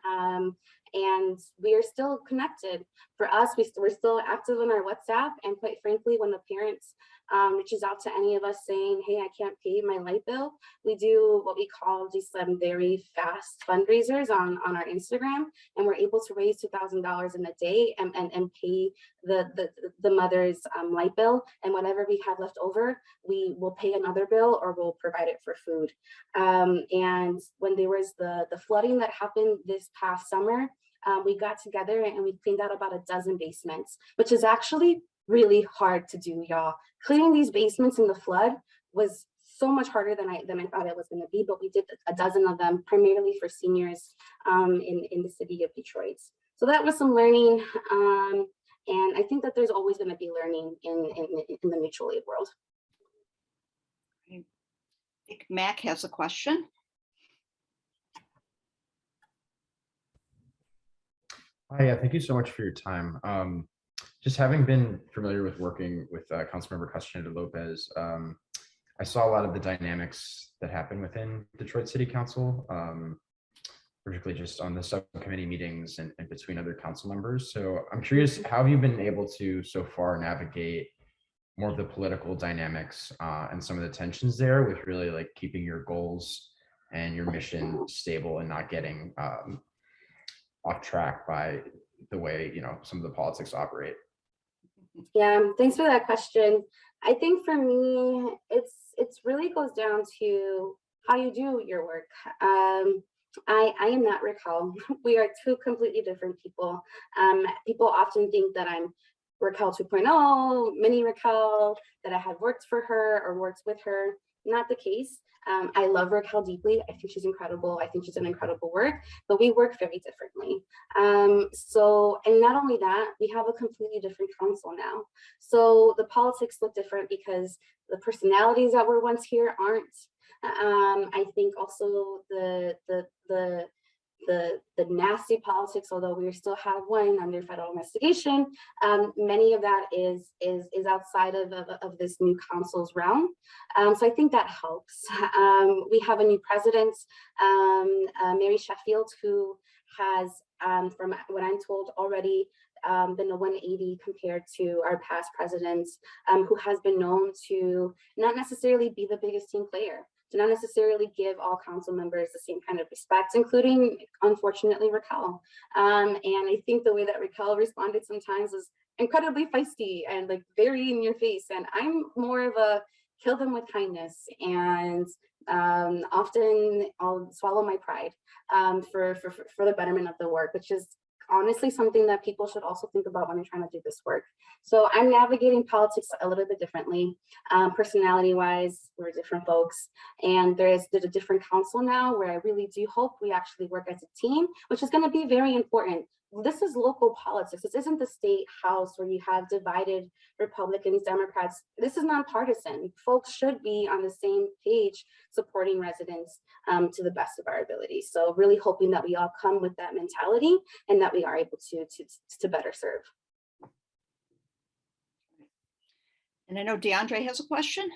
Speaker 2: Um, and we are still connected. For us, we, st- we're still active on our WhatsApp. And quite frankly, when the parents um, reaches out to any of us saying, hey, I can't pay my light bill, we do what we call these um, very fast fundraisers on, on our Instagram. And we're able to raise $2,000 in a day and, and, and pay the, the, the mother's um, light bill. And whatever we have left over, we will pay another bill or we'll provide it for food. Um, and when there was the, the flooding that happened this past summer, um, we got together and we cleaned out about a dozen basements, which is actually really hard to do, y'all. Cleaning these basements in the flood was so much harder than I than I thought it was going to be, but we did a dozen of them primarily for seniors um, in in the city of Detroit. So that was some learning, um, and I think that there's always going to be learning in, in in the mutual aid world.
Speaker 1: I think Mac has a question.
Speaker 6: Hi, yeah, thank you so much for your time. Um, just having been familiar with working with uh, Councilmember Castaneda Lopez, um, I saw a lot of the dynamics that happen within Detroit City Council, um, particularly just on the subcommittee meetings and, and between other council members. So I'm curious, how have you been able to so far navigate more of the political dynamics uh, and some of the tensions there with really like keeping your goals and your mission stable and not getting um, off track by the way you know some of the politics operate
Speaker 2: Yeah, thanks for that question. I think for me, it's it's really goes down to how you do your work. Um, I I am not Raquel. We are two completely different people. Um, people often think that I'm Raquel 2.0, mini Raquel, that I had worked for her or worked with her. Not the case. Um, I love Raquel deeply. I think she's incredible. I think she's done incredible work, but we work very differently. Um, so, and not only that, we have a completely different council now. So the politics look different because the personalities that were once here aren't. Um, I think also the the the the the nasty politics, although we still have one under federal investigation, um, many of that is is is outside of, of, of this new council's realm. Um, so I think that helps. Um, we have a new president, um, uh, Mary Sheffield, who has, um, from what I'm told already, um, been a 180 compared to our past presidents, who has been known to not necessarily be the biggest team player, to not necessarily give all council members the same kind of respect, including, unfortunately, Raquel. Um, and I think the way that Raquel responded sometimes was incredibly feisty and like very in your face. And I'm more of a kill them with kindness and um, often I'll swallow my pride um, for, for for the betterment of the work, which is honestly something that people should also think about when they're trying to do this work. So I'm navigating politics a little bit differently. Um, personality wise, we're different folks. And there's, there's a different council now where I really do hope we actually work as a team, which is gonna be very important. This is local politics. This isn't the state house where you have divided Republicans, Democrats. This is nonpartisan. Folks should be on the same page supporting residents um, to the best of our ability. So really hoping that we all come with that mentality and that we are able to, to, to better serve.
Speaker 1: And I know DeAndre has a question.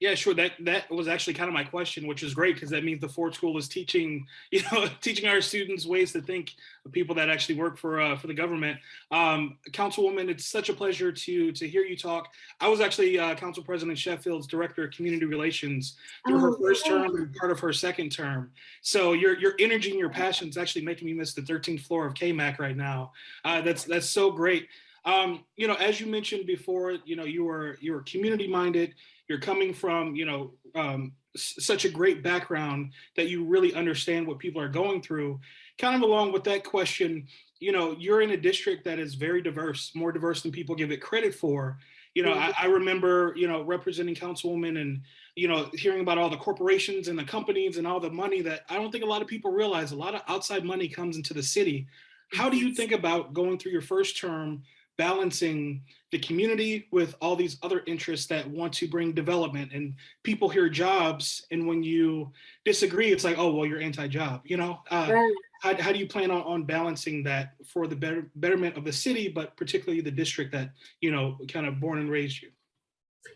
Speaker 7: Yeah, sure. That that was actually kind of my question, which is great because that means the Ford School is teaching, you know, teaching our students ways to think of people that actually work for uh, for the government. Um, Councilwoman, it's such a pleasure to to hear you talk. I was actually uh, Council President Sheffield's Director of Community Relations through her
Speaker 2: Oh,
Speaker 7: first term and part of her second term. So your your energy and your passion is actually making me miss the 13th floor of CAYMC right now. Uh, that's that's so great. Um, you know, as you mentioned before, you know, you were you were community minded you're coming from you know um, such a great background that you really understand what people are going through. Kind of along with that question you know you're in a district that is very diverse more diverse than people give it credit for. You know I, I remember you know representing councilwoman and you know hearing about all the corporations and the companies and all the money that i don't think a lot of people realize. A lot of outside money comes into the city. How do you think about going through your first term balancing the community with all these other interests that want to bring development and people hear jobs and when you disagree it's like oh well you're anti-job you know uh,
Speaker 2: Right.
Speaker 7: how, how do you plan on, on balancing that for the better betterment of the city but particularly the district that you know kind of born and raised you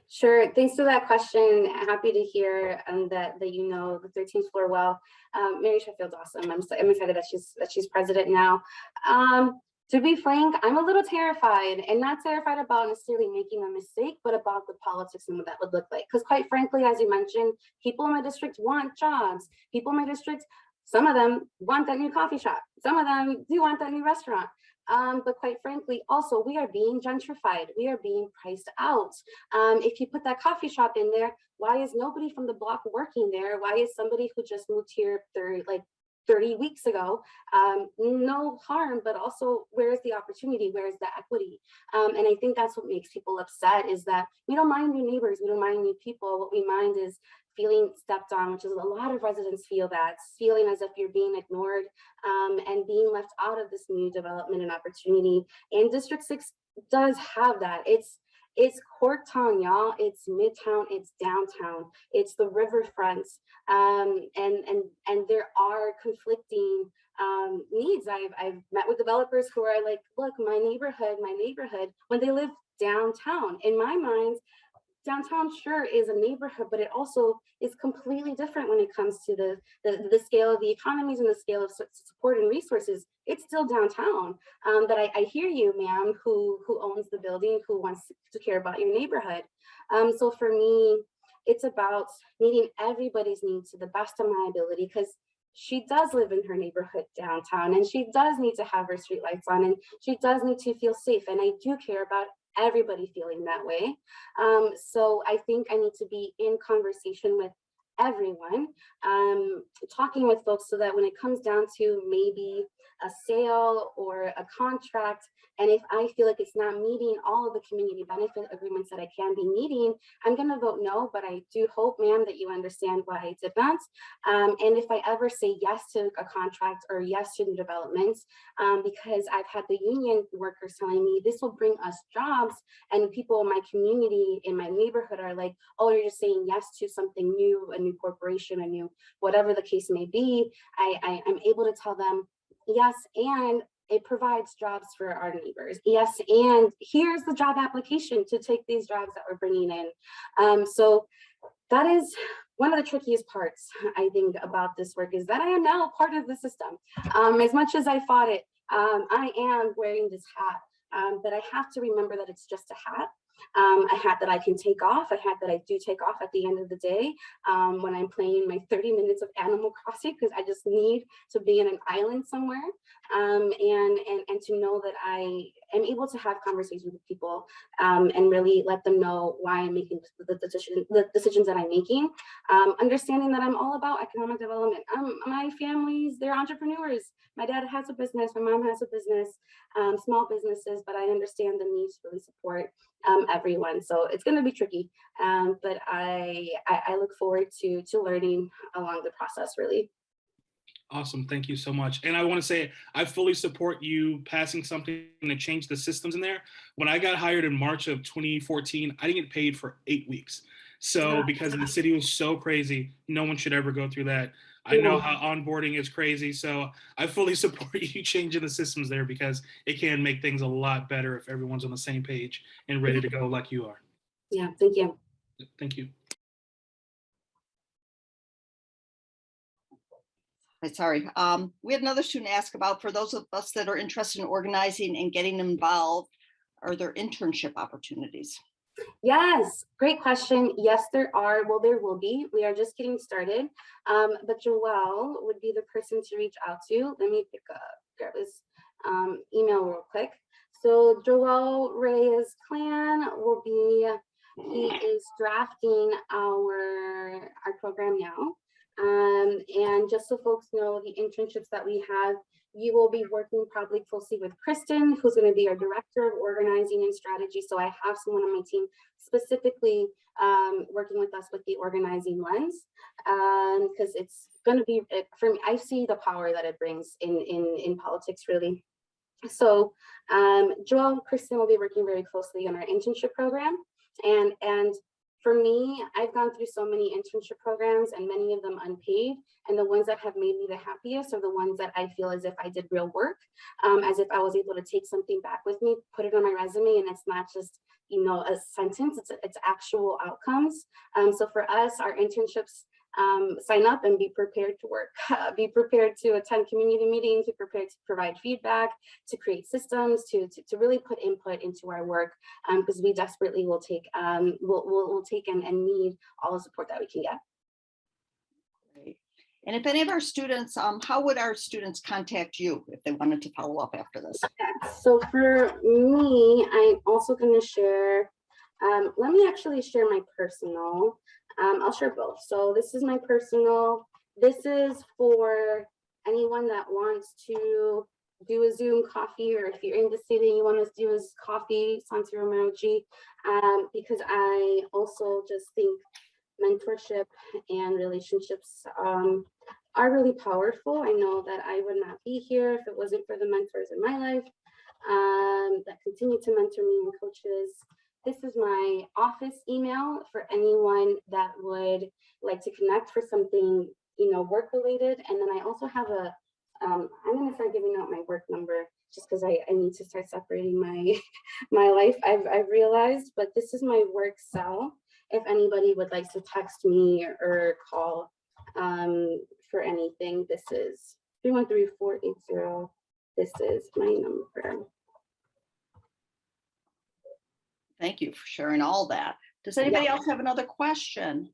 Speaker 2: Sure, thanks for that question. Happy to hear um, that that you know the 13th floor well. Um, Mary Sheffield's awesome. I'm so, I'm excited that she's that she's president now. Um, to be frank, I'm a little terrified, and not terrified about necessarily making a mistake, but about the politics and what that would look like. Because quite frankly, as you mentioned, people in my district want jobs. People in my district, some of them want that new coffee shop. Some of them do want that new restaurant. Um, but quite frankly, also we are being gentrified. We are being priced out. Um, if you put that coffee shop in there, why is nobody from the block working there? Why is somebody who just moved here through like 30 weeks ago? Um, no harm, but also where is the opportunity? Where is the equity? Um, and I think that's what makes people upset is that we don't mind new neighbors, we don't mind new people. What we mind is feeling stepped on, which is a lot of residents feel that, feeling as if you're being ignored um, and being left out of this new development and opportunity. And District 6 does have that. It's it's Corktown, y'all. It's Midtown. It's downtown. It's the riverfront. Um, and and and there are conflicting um, needs. I've I've met with developers who are like, look, my neighborhood, my neighborhood, when they live downtown. In my mind, downtown sure is a neighborhood, but it also is completely different when it comes to the, the, the scale of the economies and the scale of su- support and resources. It's still downtown. Um, but I, I hear you, ma'am, who, who owns the building, who wants to care about your neighborhood. Um, so for me, it's about meeting everybody's needs to the best of my ability because she does live in her neighborhood downtown and she does need to have her streetlights on and she does need to feel safe. And I do care about everybody feeling that way. Um, so I think I need to be in conversation with everyone, um, talking with folks so that when it comes down to maybe a sale or a contract, and if I feel like it's not meeting all of the community benefit agreements that I can be meeting, I'm gonna vote no, but I do hope, ma'am, that you understand why I did. Um, and if I ever say yes to a contract or yes to new developments, um, because I've had the union workers telling me this will bring us jobs and people in my community, in my neighborhood are like, oh, you're just saying yes to something new, a new corporation, a new, whatever the case may be. I, I, I'm able to tell them, yes, and it provides jobs for our neighbors. Yes, and here's the job application to take these jobs that we're bringing in. Um, so that is one of the trickiest parts, I think, about this work is that I am now part of the system. Um, as much as I fought it, um, I am wearing this hat, um, but I have to remember that it's just a hat. Um, a hat that I can take off, a hat that I do take off at the end of the day um, when I'm playing my 30 minutes of Animal Crossing because I just need to be in an island somewhere um, and, and, and to know that I am able to have conversations with people um, and really let them know why I'm making the, decision, the decisions that I'm making. Um, understanding that I'm all about economic development. Um, my families, they're entrepreneurs. My dad has a business, my mom has a business, small businesses, but I understand the need to really support um, everyone. So it's going to be tricky, um, but I, I, I look forward to, to learning along the process, really.
Speaker 7: Awesome. Thank you so much. And I want to say, I fully support you passing something to change the systems in there. When I got hired in March of 2014, I didn't get paid for eight weeks. So because the city was so crazy, no one should ever go through that. I know how onboarding is crazy. So I fully support you changing the systems there because it can make things a lot better if everyone's on the same page and ready to go like you are.
Speaker 2: Yeah, thank you.
Speaker 7: Thank you.
Speaker 1: Hi, Sorry, um, we had another student ask about, for those of us that are interested in organizing and getting involved, are there internship opportunities?
Speaker 2: Yes, great question. Yes, there are. Well, there will be. We are just getting started. Um, but Joelle would be the person to reach out to. Let me pick up, grab his um, email real quick. So Joelle Reyes Clan will be, he is drafting our, our program now. Um, and just so folks know, the internships that we have, you will be working probably closely with Kristen, who's going to be our director of organizing and strategy. So I have someone on my team specifically um, working with us with the organizing lens, because it's going to be for me. I see the power that it brings in in in politics, really. So um, Joel Kristen will be working very closely on our internship program, and and for me, I've gone through so many internship programs and many of them unpaid. And the ones that have made me the happiest are the ones that I feel as if I did real work, um, as if I was able to take something back with me, put it on my resume, and it's not just you know a sentence, it's, it's actual outcomes. Um, so for us, our internships um, sign up and be prepared to work, be prepared to attend community meetings, be prepared to provide feedback, to create systems, to, to, to really put input into our work, because we desperately will take, um, will will will take and, and need all the support that we can get.
Speaker 1: Great. And if any of our students, um, how would our students contact you if they wanted to follow up after this?
Speaker 2: So for me, I'm also going to share, um, let me actually share my personal. Um, I'll share both. So this is my personal. This is for anyone that wants to do a Zoom coffee, or if you're in the city, and you want to do a coffee, Santi Romaji, um, because I also just think mentorship and relationships um, are really powerful. I know that I would not be here if it wasn't for the mentors in my life um, that continue to mentor me and coaches. This is my office email for anyone that would like to connect for something, you know, work related. And then I also have a, um, I'm gonna start giving out my work number just because I, I need to start separating my my life. I've, I've realized, but this is my work cell. If anybody would like to text me or, or call um, for anything, this is 313-480. This is my number.
Speaker 1: Thank you for sharing all that. Does anybody else have another question?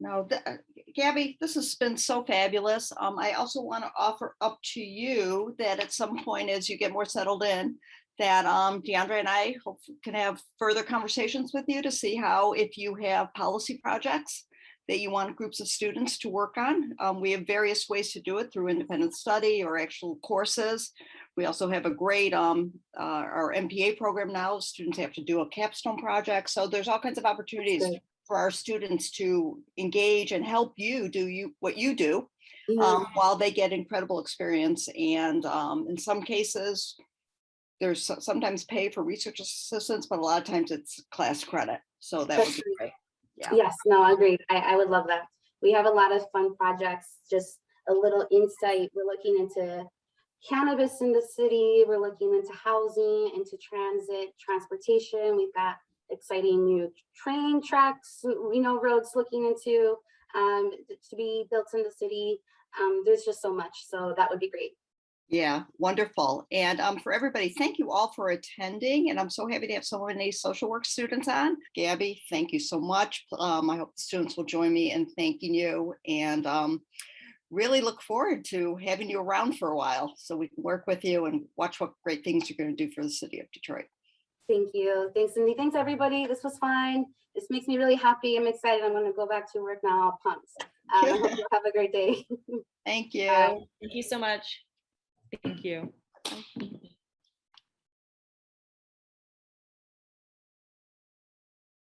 Speaker 1: No, th- uh, Gabby, this has been so fabulous. Um, I also want to offer up to you that at some point, as you get more settled in, that um, DeAndre and I hope can have further conversations with you to see how, if you have policy projects that you want groups of students to work on. Um, we have various ways to do it through independent study or actual courses. We also have a great, um, uh, our MPA program now, students have to do a capstone project. So there's all kinds of opportunities
Speaker 2: Great.
Speaker 1: for our students to engage and help you do you what you do
Speaker 2: Yeah.
Speaker 1: um, while they get incredible experience. And um, in some cases, there's sometimes pay for research assistants, but a lot of times it's class credit. So that would be great. Yeah.
Speaker 2: Yes, no, agreed. I, I would love that. We have a lot of fun projects, just a little insight. We're looking into cannabis in the city. We're looking into housing, into transit, transportation. We've got exciting new train tracks, you know, roads looking into um, to be built in the city. Um, there's just so much. So that would be great.
Speaker 1: Yeah, wonderful. And um, for everybody, thank you all for attending. And I'm so happy to have so many social work students on. Gabby, thank you so much. Um, I hope the students will join me in thanking you and um, really look forward to having you around for a while so we can work with you and watch what great things you're going to do for the city of Detroit.
Speaker 2: Thank you. Thanks, Cindy. Thanks, everybody. This was fine. This makes me really happy. I'm excited. I'm gonna go back to work now, all pumped. Um, I hope you have a great day.
Speaker 1: Thank you.
Speaker 2: Bye.
Speaker 4: Thank you so much. Thank you.